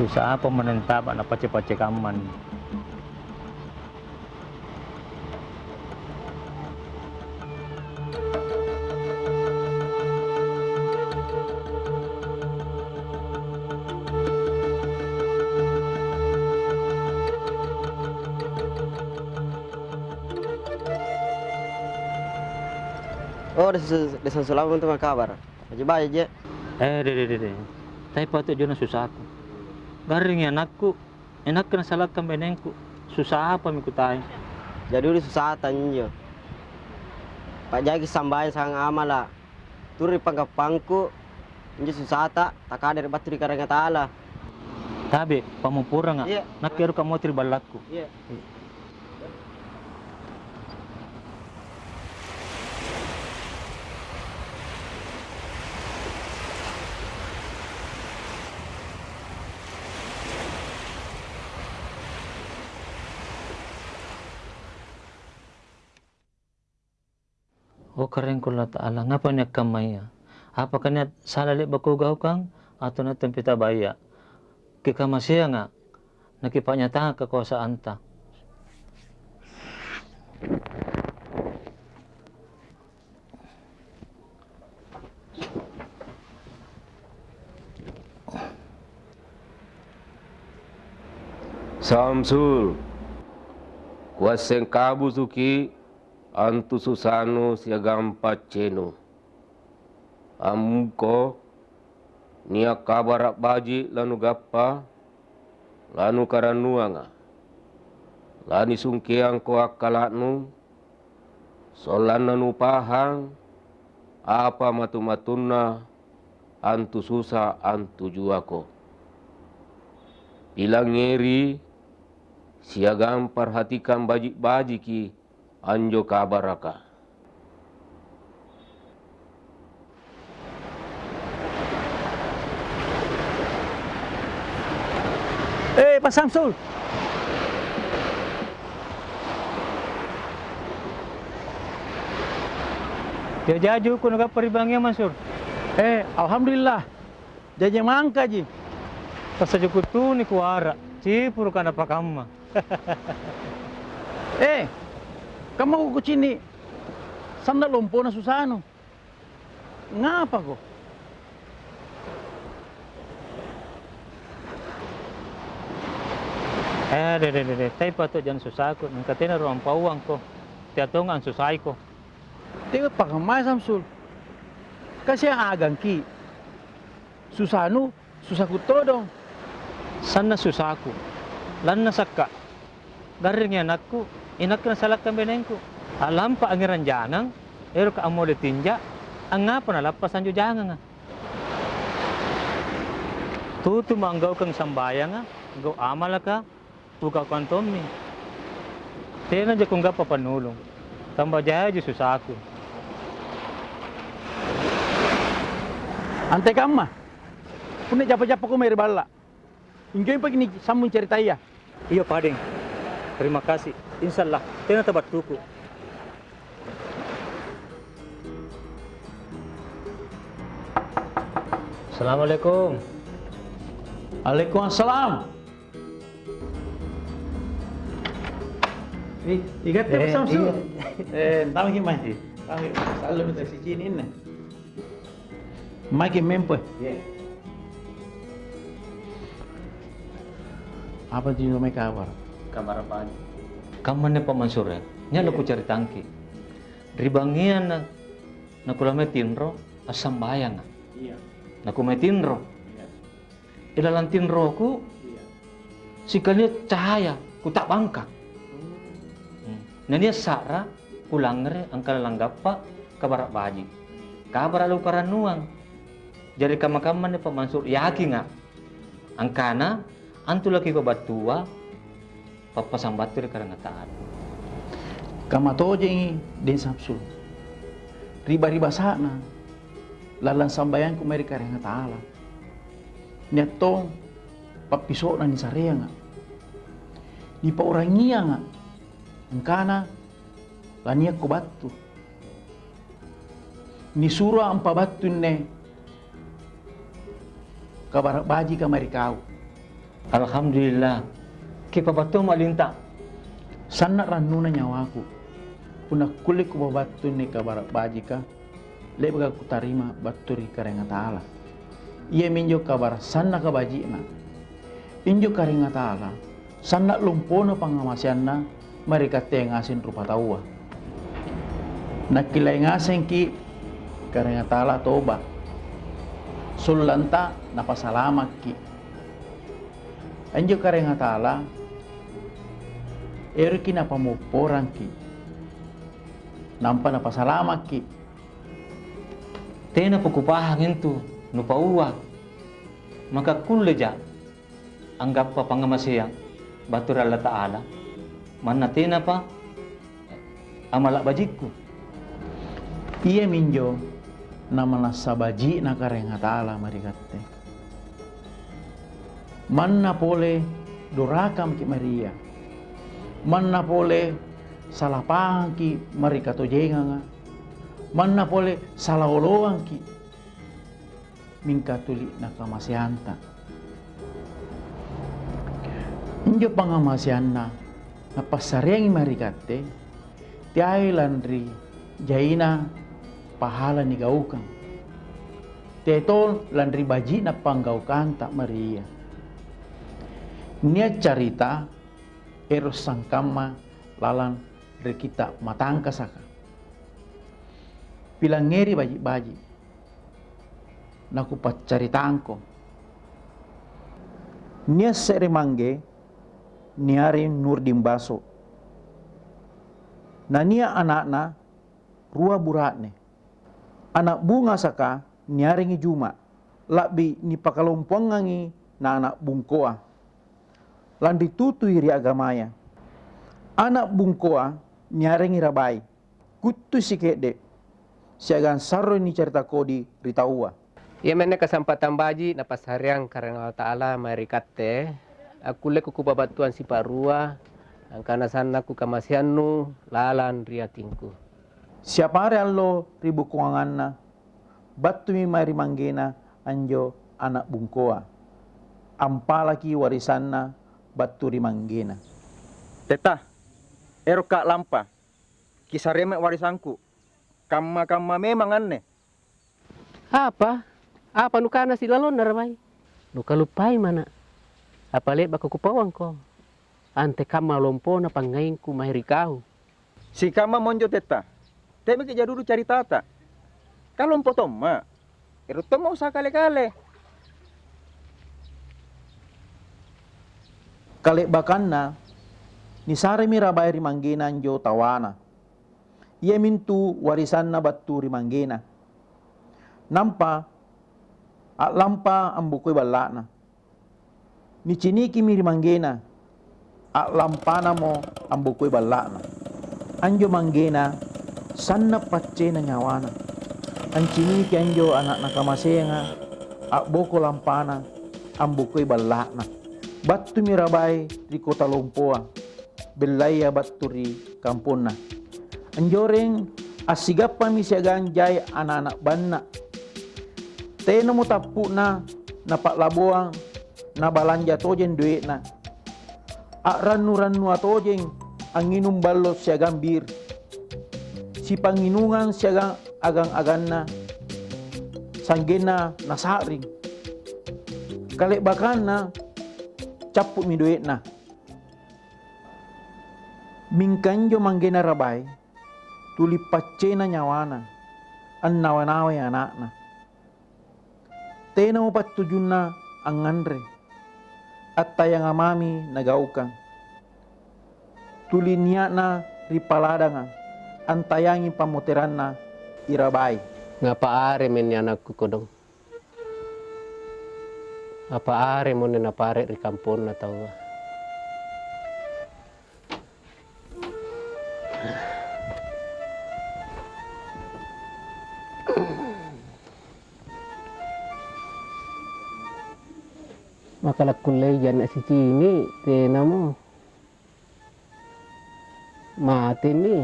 susah apa menentap anak pace-pace kaman Oh, desa desa Sulaman itu kabar. Aja baik aja. eh dede dede tapi patut jono susah aku garing anakku enak kena salahkan benengku susah apa miku Jadi udah susah tanyo. Pak Jaki sambayan sang amala. Turi panggapangku. Injo susah tak tak ada batu di karanga taala. Tabe, pamupura nga. Iya. Nakiru ka mo balakku. Iya. Oh keren kula ta'ala. Ngapa niya kamaya? Apa kanya salali bakugaw kang? Ato na tempita baya. Kikamasya nga. Nakipanyatahan kakuasaan ta. Samsul kuaseng kabu suki antu susano siagam paceno amuko nia kabarak baji lanu gappa lanu karanuanga. Lani sungkiang ko akalatnu solan pahang apa matu-matunna antu susah antu juako bilang ngeri siagam perhatikan bajik-bajiki anjo kabaraka. Eh, Pak Samsul. Dia jaju ko nagaparibangi Mansur. Eh, Alhamdulillah. Jajan mangka ji. Pasajuku tu ni kuara. Cipur kana pakamma. Eh, kamu ko sini. Sana lompo na susano. Ngapa ko? Eh, dede dede. Tapi patut jangan susah ko. Nangkatina ruang pauang ko. Tiatong ang susay ko. Tengok pakamay Samsul. Kasi ang agang ki. Susano, susah ko todo. Sana susah ko. Lan na sakka. Garing yan aku. Inak na salak kang benengku. Alam pa ang iranjanang. Ero ka amo tinja. Ang nga pa nalapasan jo jangan nga. Tutu manggaw kang sambaya nga. Gaw amala ka. Puka kantomi. Tena ja kung pa panulong. Tamba jaya susah ko. Ante kama. Punya japa-japa ko may bala. Ingay pag ni sambung cerita ya. Iyo padeng. Terima kasih. Insyaallah. Tena tabat tuku. Assalamualaikum. Waalaikumsalam. Eh, ingat ya Pak Eh, Samsul. iya. Eh, tahu gimana sih? Tahu selalu minta si Cini ini. Makin mempo. Apa sih namanya kabar? Kabar apa aja? Kaman Pak Mansur ya? Nya lu ku cari tangki. Ribangian na nakulame tinro asam bayang. Iya. Nakume tinro. Iya. Ilalan tinro ku Iya. sikali cahaya ku tak bangka. Hmm. Nania sara kulangre angkala langgapa kabarak baji. Kabar lu karanuang. Jadi kamakaman ni Pak Mansur yakin nga. Angkana antu lagi ko batua papasang batu di karangataan. Kama toje den Samsul. Riba-riba sana. Lalan sambayan ko may kareng taala. Niya tong papiso na ni sarea nga. Ni paurangia nga. Ang kana laniya ko batu. Ni sura ang pabatu ne kabarak baji ka marikaw. Alhamdulillah. Kita betul malinta. Sana ranuna nyawaku. Una kulik ko babatu ni kabarak baji ka. Lebaga ku tarima baturi karenga taala. Ia minjo kabar sana ka baji na. Injo karenga taala. Sana lumpono pangamasianna mereka tengasin rupa tawa. Nakilay ngasen ki karenga taala toba. Sulanta napasalamat ki. Anjo karenga taala ero ki napamuporang ki. Nampa napasalamat ki. Tena pukupahang itu nupa uwa. Maka kulleja anggap pa pangamasiyang batur Allah Ta'ala. Mana tena pa amalak bajiku. Iya minjo nama nasabaji na karenga taala marikatte. Manna pole dorakam ki Maria. Manna pole salapang ki marikato jenganga. Manna pole salaoloang ki mingkatuli na kamasianta. Injo pangamasianna na pasareng marikatte tiay landri jaina pahala ni gaukang. Tetol landri baji na panggaukang tak Maria. Nia cerita eros sangkama lalan dari kita matangka saka. Bilang ngeri baji-baji. Naku pacaritangko. Nia sere mangge niari nur dimbaso. Na nia anakna rua buratne. Anak bunga saka niaringi juma. Labi ni pakalompongangi na anak bungkoa. Lan ditutui ri agamaya. Anak bungkoa niaringi rabai. Kutu si kede. Siagan sarro ni cerita kodi ritaua. Ia mene kesempatan baji na pasariang karena Allah Ta'ala marikatte. Aku le kuku babatuan si parua. Angkana sana ku kamasianu lalan riatingku. Siapa hari allo ribu kuanganna. Batu mi mari manggena anjo anak bungkoa. Ampalaki warisanna batu rimanggena. Teta, ero kak lampa. Kisah remek warisanku. Kamma-kamma memang aneh. Apa? Apa nukana si lalon naramai? Nuka lupai mana? Apa le baka kupawang ko? Ante kama lompo na pangain ku mahiri kau. Si kama monjo teta. Teme ke dulu cari tata. Kalau empo toma. Ero toma usah kale-kale. Kale bakanna ni sare mi rabai rimanggena anjo tawana. Mintu warisanna batu rimanggena. Nampa at lampa ang bukoy balana. Ni ciniki mi rimanggena. At lampana mo ang bukoy balana. Anjo manggena sanna patse na nyawana. Ang ciniki anjo anak nakamasenga. At boko lampana ang bukoy Batu mirabai di kota Lompoa. Belaya batu ri kampuna. Anjoreng asigapa mi siagang jay anak-anak banna. Teno mo tapu na napaklabuang na balanja tojen duit na. A ranu-ranu atojeng ang inum ballo siagang bir. Si panginungan siagang agang-agan na sanggena nasaring. Kalebakan na capuk mi duit na. Mingkanjo manggena rabay, tuli pacce na nyawana, an nawa-nawa anak na. Tena mo patujun na ang ngandre, at tayang amami nagaukan. Tuli niya na ripalada nga, ang tayangi pamuteran na irabay. Nga paare men ni anakku kodong. Apa are mo na pare ri kampon na tawa. Makalak kulay dyan na si Chini, tena mo. Mati ni.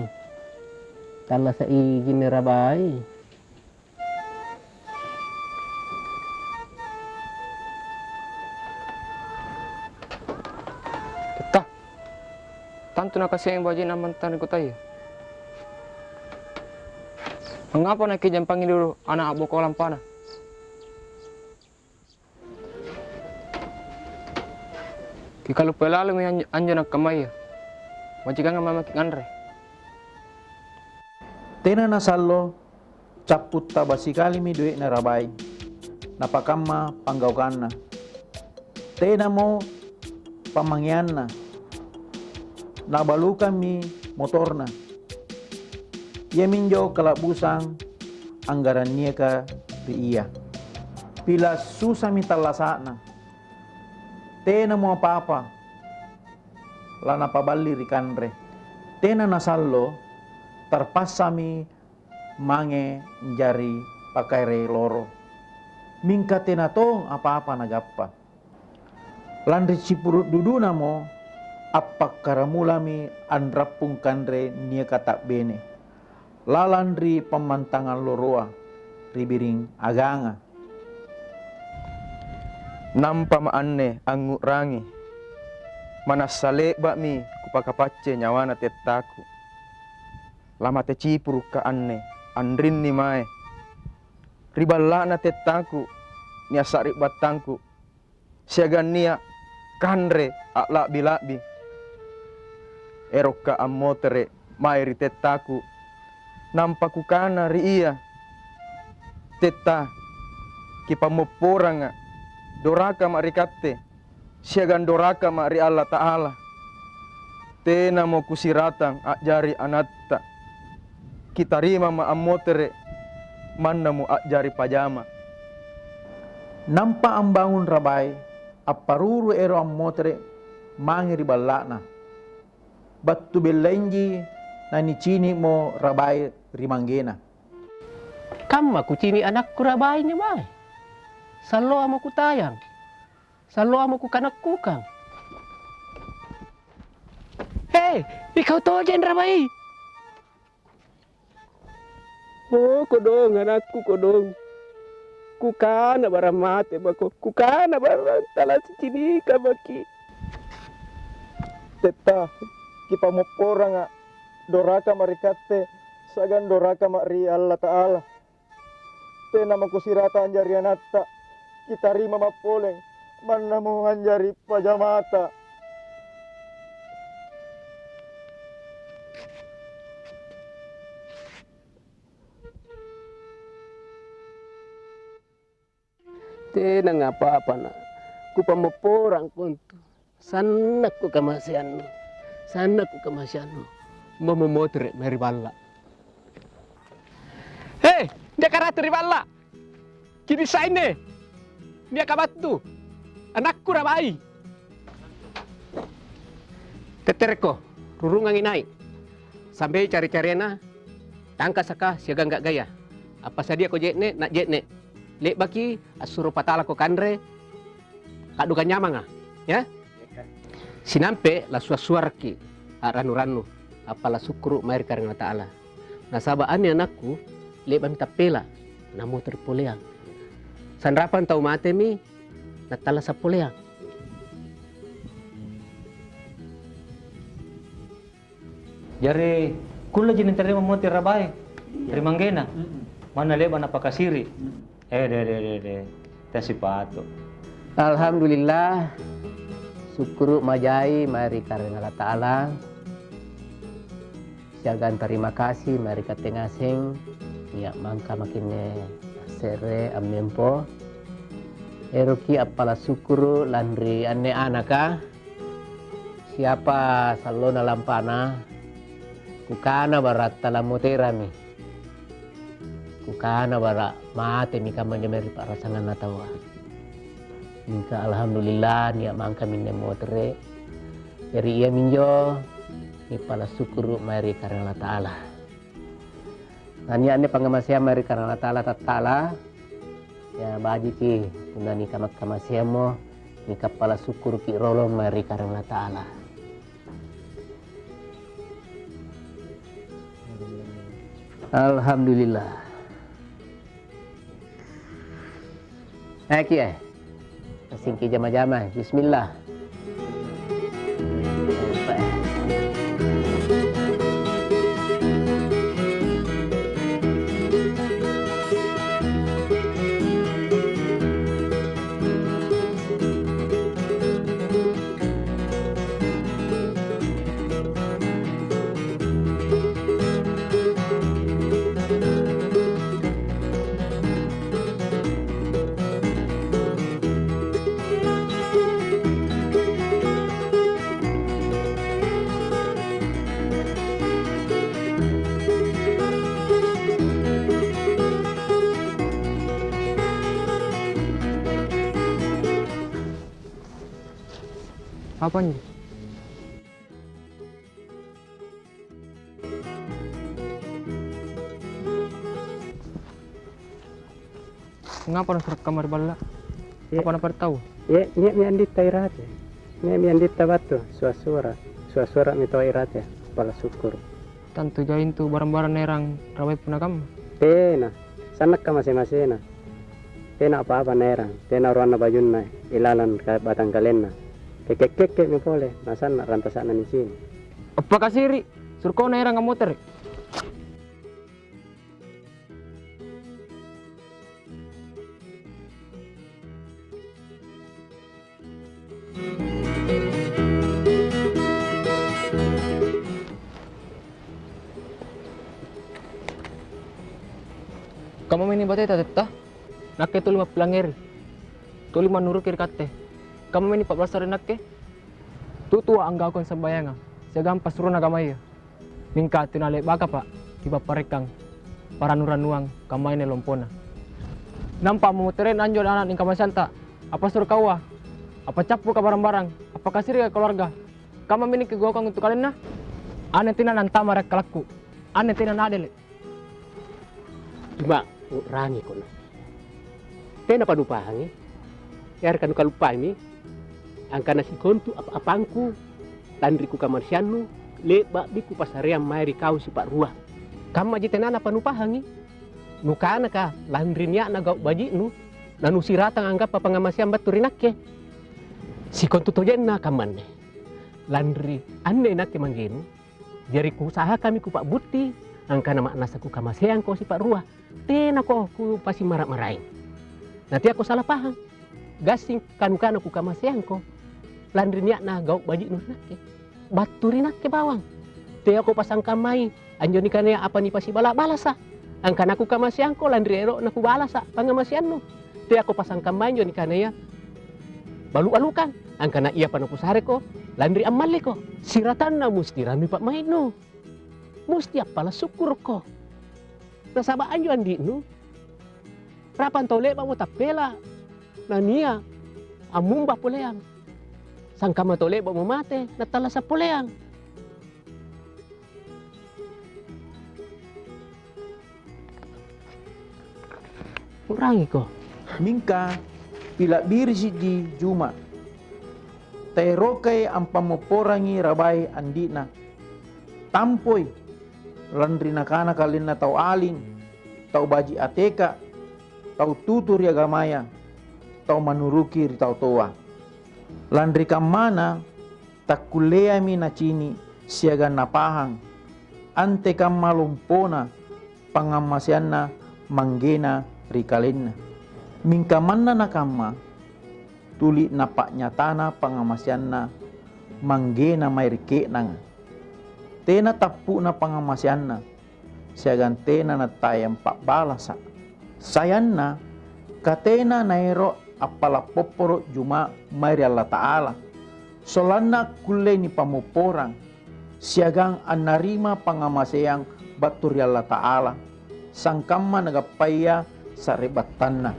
Tala sa igin ni Rabay. tanto na kasi ang baji na mantan ko tayo. Mengapa nak panggil dulu anak abu kolam panah? Ki kalau pelalu mi anjo nak kamaya. Majikan nga mamaki andre. Tena na sallo, caput basikali mi duit na rabay. Napakamma panggaukan na. Tena mo pamangyan na. Nabalukan mi motor na. Ia minjo kalabusang anggaran niya ka iya. Pila susah mi talasa na. Tena mo apa-apa. Lana pabali rikanre. Tena nasallo tarpasami mange jari pakai re loro. Mingka tena to apa-apa nagappa. Landri cipurut dudu namo apa karamulami andrapung kanre nia kata bene. Lalandri pemantangan loroa ribiring aganga. Nampa maanne angu rangi. Manasale bakmi kupakapace nyawana tetaku. Lama te cipuru ka anne andrin ni mae. Riballa na tetaku ni asari batangku. Siagan nia kanre akla bilabi. Eroka ammotere mai ri tetaku. Nampa kukana ri iya. Teta kipamoporanga doraka ma rikatte siagan doraka ma ri Allah Ta'ala tena mo kusiratang ajari anatta kita rima ma ammotere manna mo ajari pajama Nampa ang bangun rabay, aparuru ero ang motere, mangiri balana. Battu belenji na ni cini mo rabay rimanggena. Kam aku cini anakku niya bay. Salo amo ku tayang. Salo amo ku kanak kukang. Hei, ikaw to dyan rabay. Oh, kodong, anakku kodong. Kukana bara mate bako. Kukana bara tala si cini ka baki. Teta, kipamoporanga doraka marikatte sagan doraka ma ri Allah Ta'ala. Tena makusirata anjari anatta, kita rima mapoleng, manna mo anjari pajamata. Tena ngapa-apa na. Ku pamoporang kuntu. Sanak ku kamasiano. Sanak ku kamasiano. Mamomotre meri balla. Hei, dia karatu riballa. Kini saine. Dia kabatu. Anakku rabai. Tetereko, rurungang inai. Sampai cari-cariana, tangka saka siaga nggak gaya. Apa sadia ko jetne, nak jetne. Lek baki asuro patala ko kandre, kadukan nyamanga, ya? Sinampe la suar-suarki, ranu-ranu, apala sukru mair karena ta'ala. Nasabaan anakku, lek bami tapela, namo terpoleang. Sanrapan tau mate mi, natala sa poleang. Jari kula jinin terima mo rabay. Rimanggena. Mana leba na pakasiri. Eh de de de de. Tasi pato. Alhamdulillah, syukur majai mari karena Allah Ta'ala. Siagan terima kasih mari katengaseng. Ya mangka makinne sere amempo. Eroki apala syukur landri ane anaka. Siapa salona lampana. Kukana barat talamuterami. Kukana bara mate mika manjameri parasangan natawa. Mika alhamdulillah niya mangka minne motere. Jadi ia minjo ni pala syukur mari karena Allah Ta'ala. Nanya ane pangamasya mari karena Allah Ta'ala tatala. Ya baji ki kuna ni kamak kamasya mo ni kapala syukur ki rolo mari karena Allah Ta'ala. Alhamdulillah. Aki eh. Singki jama-jama. Bismillah. Apa nih? Ngapa nak kamar bala? Ya. Apa nak tahu? Nye mi andita irate. Nye mi andita batu, suasura. Suasura mi to irate, pala syukur. Tantu jain tu barang-barang nerang rawai punakam. Tena, sanak ka masing-masing na. Tena apa-apa nerang, tena ruana bajun na, ilalan batang kalen na. Kekek-kekek mi pole, nasan na rantasan na ni sini. Apa kasiri? Surko nerang kamoter. Kamu mini batay tatetta? Nakke tuli mapilangir. Tuli manuru kiri kate. Kamu mini 14 hari nakke? Tutua ang gawon sa bayanga. Siagam pasuro na gamay. Mingka tinali baka pa. Kiba parekang. Para nuranuang kamay ni lompona. Nampa mumuterin anjo na anak ng kamasanta. Apa suruh kawa? Apa capu ka barang-barang? Apa kasiri ka keluarga? Kamu mini kegawang untuk kalian na? Ane tina nanta marak kalaku. Ane tina nadele. Cuma rangi ko na. Tena panupahangi. Yar kan kalupa mi. Ang kana si kontu apa apangku. Tandri ku kamarsianu. Leba di ku pasaream mairi kau si Pak Ruah. Kamu aja tenana panupahangi. Nukana ka landrinya na gau baji nu. Nanu siratang anggap pa pangamasiam baturinak Si kontu tojen na kaman Landri ane nak manggenu. Jari ku usaha kami ku Pak Buti. Angka nama nasa ku kamaseang ko si Pak Ruah. Tena ko ku pasti marah-marahin. Nanti aku salah paham. Gasing kanu-kanu ku kamaseang ko. Landri niak na gau baji nu nakke. Baturi nakke bawang. Te aku pasang kamai. Anjo ni kania apa ni pasti bala balasa. Angka naku kamaseang ko landri ero naku balasa pangamasian nu. Te aku pasang kamai anjo ni kania. Balu-alukan. Angka na iya panaku sare ko. Landri amali ko. Siratan na musti rami pak main nu. Musti apalah syukur ko. Nasabaan yun andi nu. Rapan tole ba mo tapela. Na niya. Amumba puleang. Sangka matole ba mo mate. Natala sa puleang. Kurangi ko. Mingka pila biri siji juma. Terokai ang pamuporangi rabay andina. Tampoy landri nakana kalin na tau aling, tau baji ateka, tau tutur ya gamaya, tau manuruki ri tau toa. Landri kamana takulea mi na cini siaga napahang, ante kam malumpona pangamasianna manggena ri kalenna. Mingkamanna na kama tuli napak nyatana pangamasianna manggena may rike nanga. Tena tapu na pangamasianna siagan tena na tayang balasa. Sayanna katena nairo apala poporo juma mari Allah Ta'ala. Solanna kulle ni pamuporang siagang anarima pangamasayang baturi Allah Ta'ala. Sangkamma nagapaya sa ribatanna.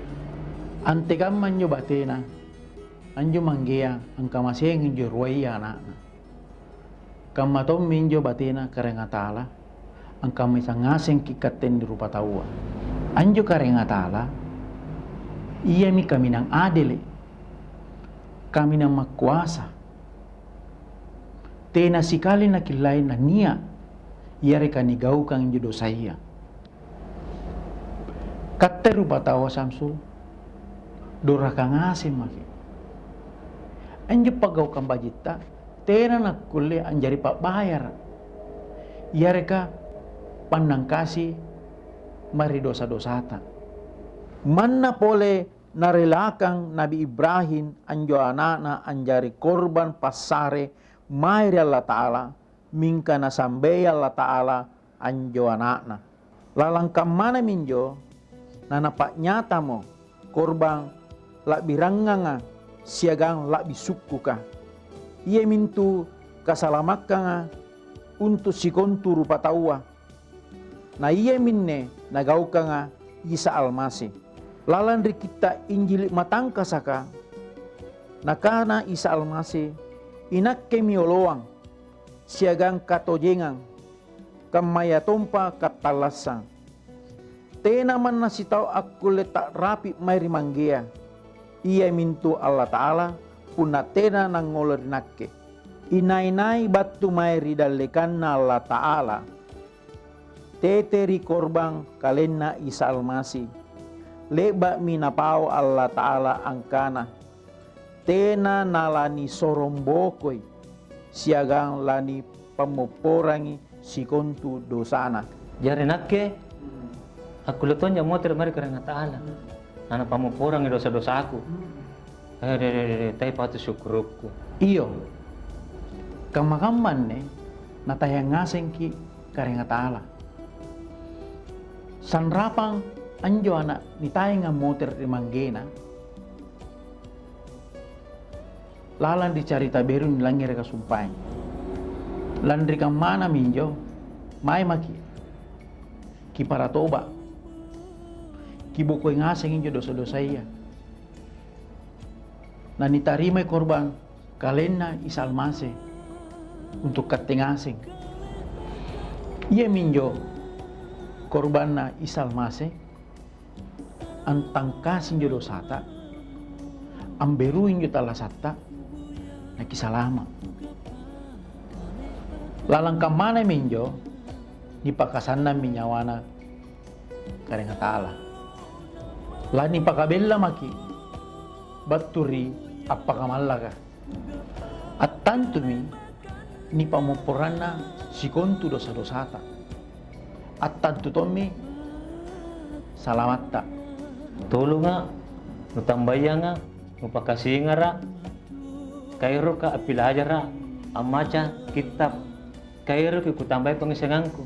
Antegamma nyo batena. Anjo manggea ang kamasayang nyo ruwaya na. Kamatom minjo batena karenga tala ang kami sangaseng kikaten di rupa tawa. Anjo karenga tala iya mi kami nang adele kami nang makuasa. Tena sikali na kilay na niya iyari kanigaw kang judo saya katte rupa tawa samsul dora kang asim maki anjo pagaw kang bajita tena na kulle anjari pak bayar. Iyari ka pandang kasih mari dosa-dosata Manna pole narelakang Nabi Ibrahim anjo anana anjari korban pasare mairi Allah Ta'ala mingka na sambe Allah Ta'ala anjo anakna. Lalang mana minjo na napak nyata mo korban lak biranganga siagang lak bisuku ka. Ia mintu kasalamakanga untuk si kontu rupa tawa. Na ia minne nagaukanga Isa Almasih lalandri kita injili matangka saka nakana Isa Almasih inakke mioloang, siagang katojengang, kamaya tompa katalasang. Tena man nasitaw aku letak rapi mairi manggea. Ia mintu Allah Ta'ala puna tena nang ngolorinakke. Inai-nai batu mairi dalekan na Allah Ta'ala. Teteri korbang kalena Isa Almasi. Leba minapau Allah Ta'ala angkana. Tena nalani sorombokoi. Siagang lani pemoporangi sikontu dosana. Jari nakke aku leton ya motor mari karena taala. Nana pamu porang dosa-dosa aku. Eh, tapi patut syukurku. Iyo, kamakaman ne, natayang ngaseng ki karenga taala. Sanrapang anjo anak ni tayo nga motor di manggena. Lalan di carita beru ni langir ka sumpay. Landri kang mana minjo, may maki. Ki para toba. Ki bukoy ngaseng injo dosa-dosa iya. Na nitarimay korban kalena isalmase untuk katingasing. Iya minjo korban na isalmase antang kasing jo dosata amberuin jo talasata na kisalama. Lalang kamana minjo ni pakasanna minyawana karenga taala. Lani pakabella maki baturi apa kamallaka. At tantumi ni pamupuranna sikontu dosa-dosata. At tantu tommi salamatta. Tulu nga, nutambaya nga, nupakasi nga ra. Kairo ka apilaja ra. Amaca kitab. Kairo ki kutambay pangisanganku.